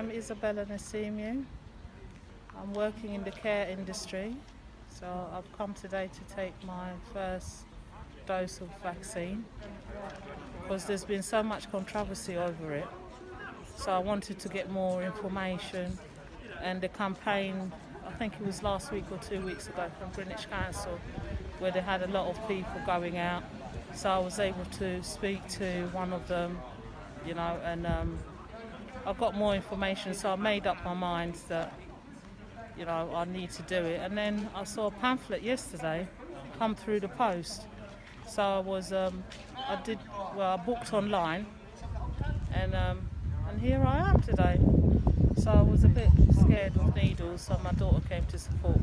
I'm Isabella Nassimiu. I'm working in the care industry, so I've come today to take my first dose of vaccine because there's been so much controversy over it. So I wanted to get more information and the campaign, I think it was last week or two weeks ago from Greenwich Council, where they had a lot of people going out. So I was able to speak to one of them, you know, and um, I got more information. So I made up my mind that, you know, I need to do it. And then I saw a pamphlet yesterday come through the post. So I was, um, I did, well, I booked online, and um, and here I am today. So I was a bit scared of needles, so my daughter came to support.